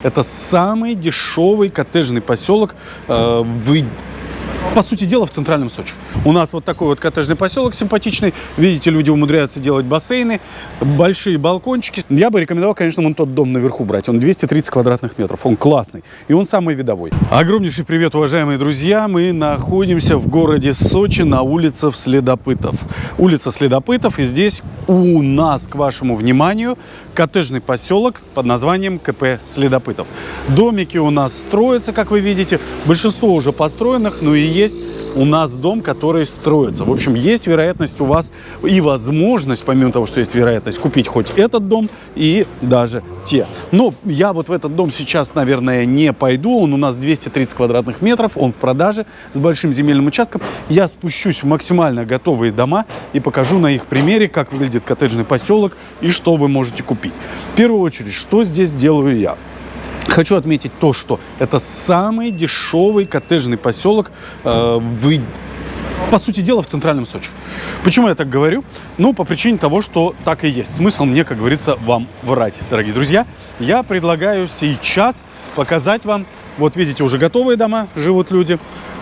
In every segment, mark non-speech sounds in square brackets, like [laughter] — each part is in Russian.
Это самый дешевый коттеджный поселок э, в по сути дела, в центральном Сочи. У нас вот такой вот коттеджный поселок симпатичный. Видите, люди умудряются делать бассейны, большие балкончики. Я бы рекомендовал, конечно, вон тот дом наверху брать. Он 230 квадратных метров. Он классный. И он самый видовой. Огромнейший привет, уважаемые друзья. Мы находимся в городе Сочи на улице Следопытов. Улица Следопытов. И здесь у нас, к вашему вниманию, коттеджный поселок под названием КП Следопытов. Домики у нас строятся, как вы видите. Большинство уже построенных, ну и есть у нас дом, который строится. В общем, есть вероятность у вас и возможность, помимо того, что есть вероятность, купить хоть этот дом и даже те. Но я вот в этот дом сейчас, наверное, не пойду. Он у нас 230 квадратных метров, он в продаже с большим земельным участком. Я спущусь в максимально готовые дома и покажу на их примере, как выглядит коттеджный поселок и что вы можете купить. В первую очередь, что здесь делаю я? Хочу отметить то, что это самый дешевый коттеджный поселок э, в по сути дела, в центральном Сочи. Почему я так говорю? Ну, по причине того, что так и есть. Смысл мне, как говорится, вам врать, дорогие друзья. Я предлагаю сейчас показать вам, вот видите, уже готовые дома, живут люди.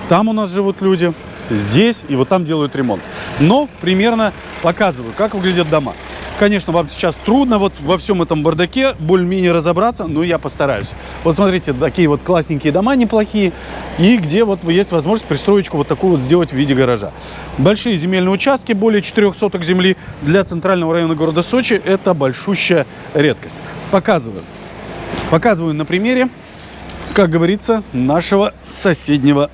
Там у нас живут люди, здесь и вот там делают ремонт. Но примерно показываю, как выглядят дома. Конечно, вам сейчас трудно вот во всем этом бардаке более-менее разобраться, но я постараюсь. Вот смотрите, такие вот классненькие дома неплохие, и где вот есть возможность пристроечку вот такую вот сделать в виде гаража. Большие земельные участки, более 4 соток земли для центрального района города Сочи, это большущая редкость. Показываю. Показываю на примере, как говорится, нашего соседнего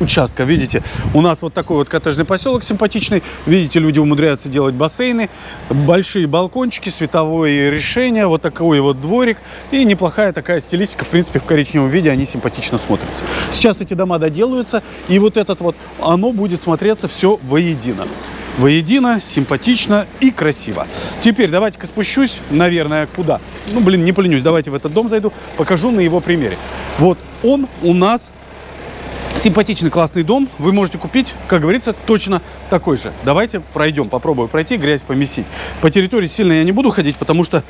участка. Видите, у нас вот такой вот коттеджный поселок симпатичный. Видите, люди умудряются делать бассейны, большие балкончики, световое решение, вот такой вот дворик. И неплохая такая стилистика, в принципе, в коричневом виде они симпатично смотрятся. Сейчас эти дома доделаются, и вот этот вот, оно будет смотреться все воедино воедино, симпатично и красиво. Теперь давайте-ка спущусь, наверное, куда? Ну, блин, не поленюсь, давайте в этот дом зайду, покажу на его примере. Вот он у нас Симпатичный, классный дом вы можете купить, как говорится, точно такой же. Давайте пройдем, попробую пройти, грязь помесить. По территории сильно я не буду ходить, потому что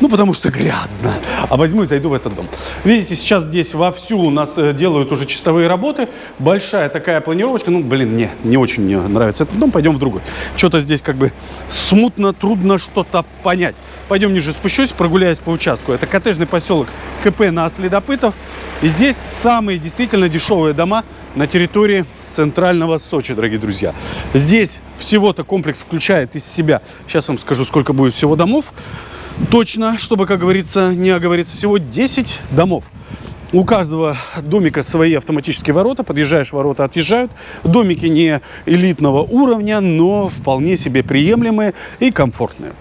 ну, потому что грязно. А возьму и зайду в этот дом. Видите, сейчас здесь вовсю у нас э, делают уже чистовые работы. Большая такая планировочка. Ну, блин, не, не очень мне нравится этот дом. Пойдем в другой. Что-то здесь как бы смутно, трудно что-то понять. Пойдем ниже спущусь, прогуляюсь по участку. Это коттеджный поселок КП на Следопытов. И здесь самые действительно дешевые дома на территории центрального Сочи, дорогие друзья. Здесь всего-то комплекс включает из себя, сейчас вам скажу, сколько будет всего домов точно, чтобы, как говорится, не оговориться. Всего 10 домов. У каждого домика свои автоматические ворота. Подъезжаешь, ворота отъезжают. Домики не элитного уровня, но вполне себе приемлемые и комфортные.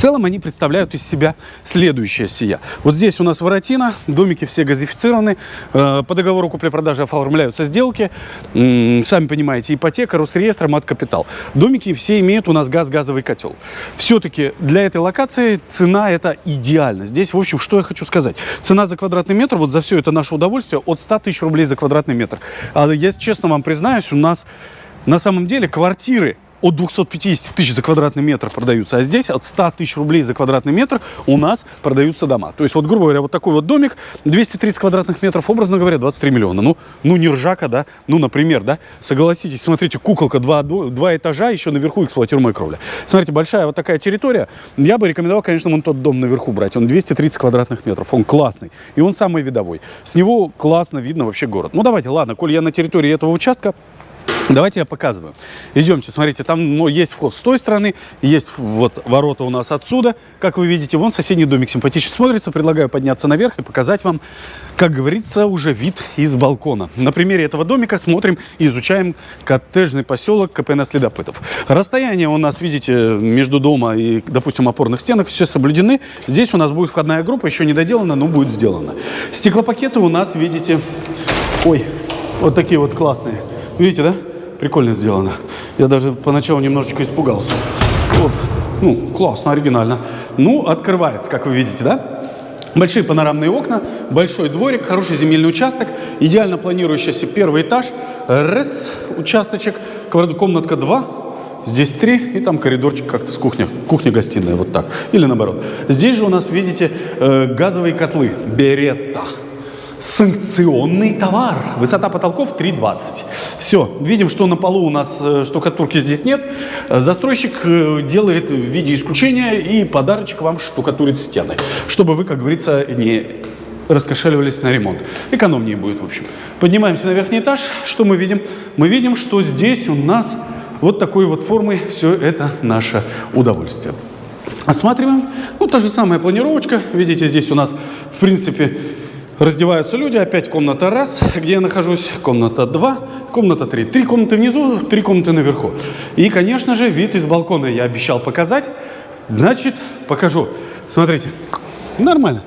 Целом они представляют из себя следующее сия. Вот здесь у нас воротина, домики все газифицированы, э, по договору купли-продажи оформляются сделки, сами понимаете, ипотека, Росреестр, мат-капитал. Домики все имеют у нас газ-газовый котел. Все-таки для этой локации цена это идеально. Здесь, в общем, что я хочу сказать. Цена за квадратный метр, вот за все это наше удовольствие, от 100 тысяч рублей за квадратный метр. А я честно вам признаюсь, у нас на самом деле квартиры от 250 тысяч за квадратный метр продаются, а здесь от 100 тысяч рублей за квадратный метр у нас продаются дома. То есть, вот, грубо говоря, вот такой вот домик, 230 квадратных метров, образно говоря, 23 миллиона. Ну, ну не ржака, да? Ну, например, да? Согласитесь, смотрите, куколка, два, два этажа, еще наверху эксплуатируемая кровля. Смотрите, большая вот такая территория. Я бы рекомендовал, конечно, вон тот дом наверху брать. Он 230 квадратных метров, он классный. И он самый видовой. С него классно видно вообще город. Ну, давайте, ладно, коль я на территории этого участка, Давайте я показываю. Идемте, смотрите, там ну, есть вход с той стороны, есть вот ворота у нас отсюда. Как вы видите, вон соседний домик симпатично смотрится. Предлагаю подняться наверх и показать вам, как говорится, уже вид из балкона. На примере этого домика смотрим и изучаем коттеджный поселок КПН Следопытов. Расстояние у нас, видите, между дома и, допустим, опорных стенок все соблюдены. Здесь у нас будет входная группа, еще не доделана, но будет сделана. Стеклопакеты у нас, видите, ой, вот такие вот классные. Видите, да? Прикольно сделано. Я даже поначалу немножечко испугался. Вот. Ну, классно, оригинально. Ну, открывается, как вы видите, да? Большие панорамные окна, большой дворик, хороший земельный участок, идеально планирующийся первый этаж. Раз, участочек, комнатка 2, здесь три, и там коридорчик как-то с кухней, кухня-гостиная, вот так. Или наоборот. Здесь же у нас, видите, э, газовые котлы Беретта. Санкционный товар. Высота потолков 3,20. Все, видим, что на полу у нас э, штукатурки здесь нет. Э, Застройщик э, делает в виде исключения и подарочек вам штукатурит стены, чтобы вы, как говорится, не раскошеливались на ремонт. Экономнее будет, в общем. Поднимаемся на верхний этаж. Что мы видим? Мы видим, что здесь у нас вот такой вот формы все это наше удовольствие. Осматриваем. Ну, та же самая планировочка. Видите, здесь у нас, в принципе, раздеваются люди. Опять комната раз, где я нахожусь. Комната два, комната три. Три комнаты внизу, три комнаты наверху. И, конечно же, вид из балкона я обещал показать. Значит, покажу. Смотрите, нормально.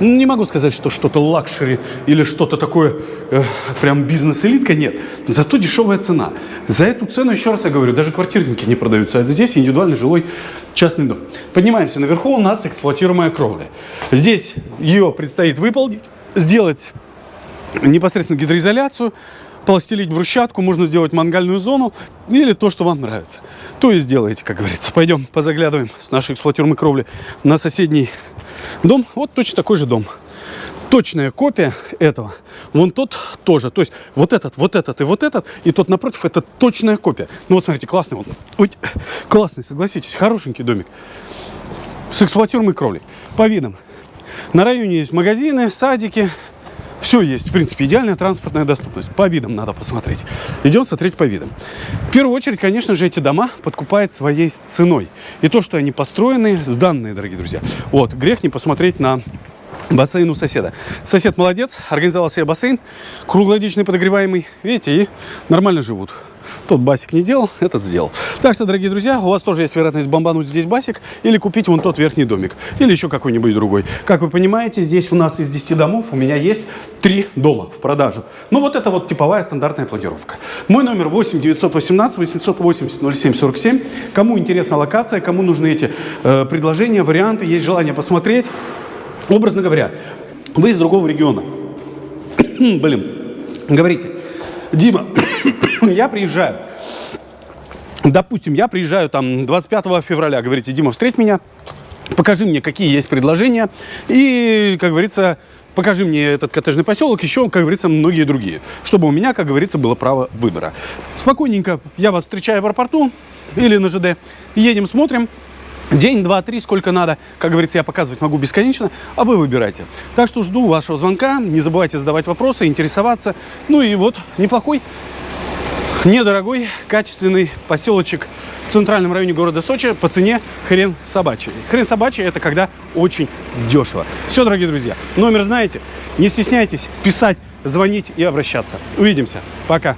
Не могу сказать, что что-то luxury или что-то такое э, прям бизнес-элитка, нет. Зато дешевая цена. За эту цену, еще раз я говорю, даже квартирники не продаются. А здесь индивидуальный жилой частный дом. Поднимаемся наверху, у нас эксплуатируемая кровля. Здесь ее предстоит выполнить, сделать непосредственно гидроизоляцию, пластилить брусчатку, можно сделать мангальную зону или то, что вам нравится. То и сделаете, как говорится. Пойдем позаглядываем с нашей эксплуатируемой кровли на соседний дом. Вот точно такой же дом. Точная копия этого. Вон тот тоже. То есть вот этот, вот этот и вот этот. И тот напротив, это точная копия. Ну вот смотрите, классный он. Ой, классный, согласитесь. Хорошенький домик. С эксплуатируемой кровлей. По видам. На районе есть магазины, садики. Все есть, в принципе, идеальная транспортная доступность. По видам надо посмотреть. Идем смотреть по видам. В первую очередь, конечно же, эти дома подкупают своей ценой. И то, что они построены, сданные, дорогие друзья. Вот, грех не посмотреть на бассейн у соседа. Сосед молодец, организовал себе бассейн, круглогодичный подогреваемый. Видите, и нормально живут. Тот басик не делал, этот сделал. Так что, дорогие друзья, у вас тоже есть вероятность бомбануть здесь басик или купить вон тот верхний домик. Или еще какой-нибудь другой. Как вы понимаете, здесь у нас из 10 домов у меня есть 3 дома в продажу. Ну вот это вот типовая стандартная планировка. Мой номер 8 918 880 07 47. Кому интересна локация, кому нужны эти э, предложения, варианты, есть желание посмотреть. Образно говоря, вы из другого региона. [clears throat] Блин, говорите, Дима, [coughs] я приезжаю. Допустим, я приезжаю там 25 февраля, говорите, Дима, встреть меня, покажи мне, какие есть предложения. И, как говорится, покажи мне этот коттеджный поселок, еще, как говорится, многие другие. Чтобы у меня, как говорится, было право выбора. Спокойненько я вас встречаю в аэропорту или на ЖД. Едем, смотрим. День, два, три, сколько надо. Как говорится, я показывать могу бесконечно, а вы выбирайте. Так что жду вашего звонка. Не забывайте задавать вопросы, интересоваться. Ну и вот, неплохой, недорогой, качественный поселочек в центральном районе города Сочи по цене хрен собачий. Хрен собачий – это когда очень дешево. Все, дорогие друзья, номер знаете. Не стесняйтесь писать, звонить и обращаться. Увидимся. Пока.